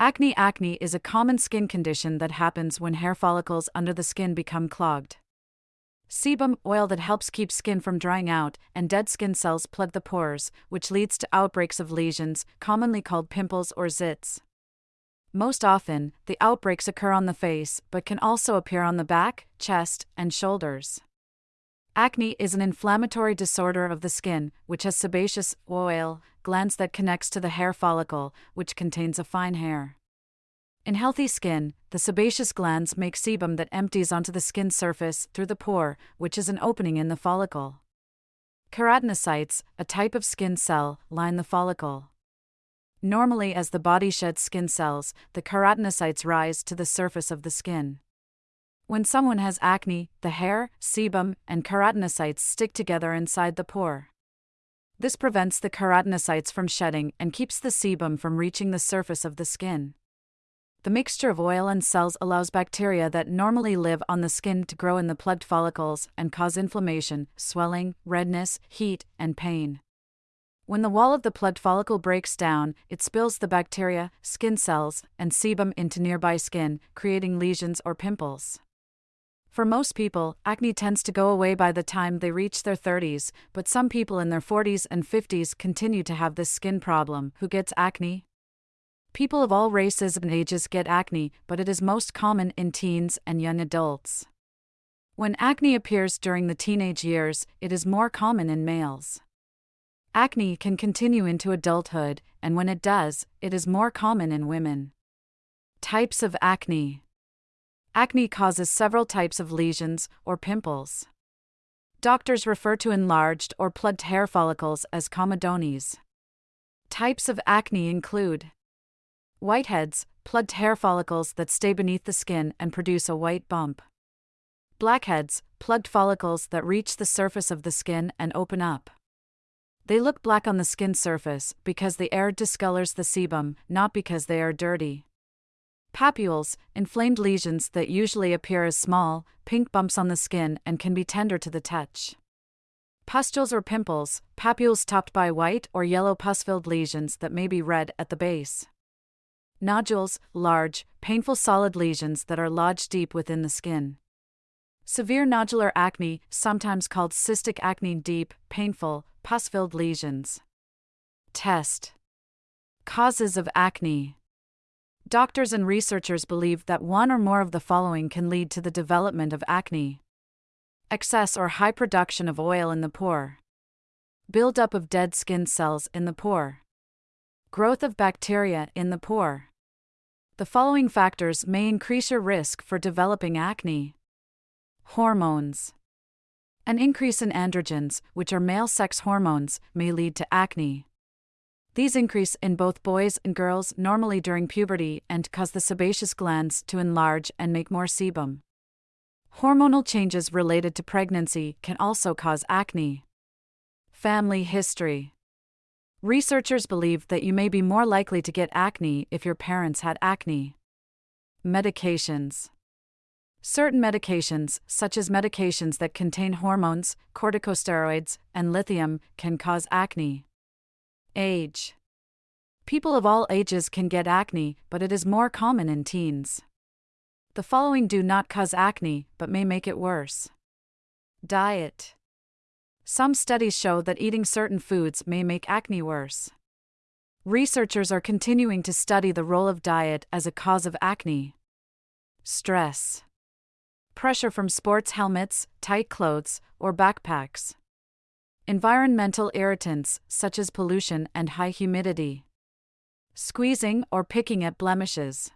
Acne Acne is a common skin condition that happens when hair follicles under the skin become clogged. Sebum oil that helps keep skin from drying out, and dead skin cells plug the pores, which leads to outbreaks of lesions, commonly called pimples or zits. Most often, the outbreaks occur on the face, but can also appear on the back, chest, and shoulders. Acne is an inflammatory disorder of the skin, which has sebaceous oil glands that connects to the hair follicle, which contains a fine hair. In healthy skin, the sebaceous glands make sebum that empties onto the skin surface through the pore, which is an opening in the follicle. Keratinocytes, a type of skin cell, line the follicle. Normally, as the body sheds skin cells, the keratinocytes rise to the surface of the skin. When someone has acne, the hair, sebum, and keratinocytes stick together inside the pore. This prevents the keratinocytes from shedding and keeps the sebum from reaching the surface of the skin. The mixture of oil and cells allows bacteria that normally live on the skin to grow in the plugged follicles and cause inflammation, swelling, redness, heat, and pain. When the wall of the plugged follicle breaks down, it spills the bacteria, skin cells, and sebum into nearby skin, creating lesions or pimples. For most people, acne tends to go away by the time they reach their 30s, but some people in their 40s and 50s continue to have this skin problem. Who gets acne? People of all races and ages get acne, but it is most common in teens and young adults. When acne appears during the teenage years, it is more common in males. Acne can continue into adulthood, and when it does, it is more common in women. Types of acne Acne causes several types of lesions or pimples. Doctors refer to enlarged or plugged hair follicles as comedones. Types of acne include whiteheads, plugged hair follicles that stay beneath the skin and produce a white bump. Blackheads, plugged follicles that reach the surface of the skin and open up. They look black on the skin surface because the air discolors the sebum, not because they are dirty. Papules, inflamed lesions that usually appear as small, pink bumps on the skin and can be tender to the touch. Pustules or pimples, papules topped by white or yellow pus filled lesions that may be red at the base. Nodules, large, painful solid lesions that are lodged deep within the skin. Severe nodular acne, sometimes called cystic acne, deep, painful, pus filled lesions. Test Causes of acne. Doctors and researchers believe that one or more of the following can lead to the development of acne excess or high production of oil in the pore, buildup of dead skin cells in the pore, growth of bacteria in the pore. The following factors may increase your risk for developing acne. Hormones. An increase in androgens, which are male sex hormones, may lead to acne. These increase in both boys and girls normally during puberty and cause the sebaceous glands to enlarge and make more sebum. Hormonal changes related to pregnancy can also cause acne. Family history. Researchers believe that you may be more likely to get acne if your parents had acne. Medications. Certain medications, such as medications that contain hormones, corticosteroids, and lithium, can cause acne. Age People of all ages can get acne, but it is more common in teens. The following do not cause acne, but may make it worse. Diet Some studies show that eating certain foods may make acne worse. Researchers are continuing to study the role of diet as a cause of acne. Stress Pressure from sports helmets, tight clothes, or backpacks. Environmental irritants, such as pollution and high humidity. Squeezing or picking at blemishes.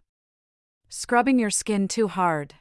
Scrubbing your skin too hard.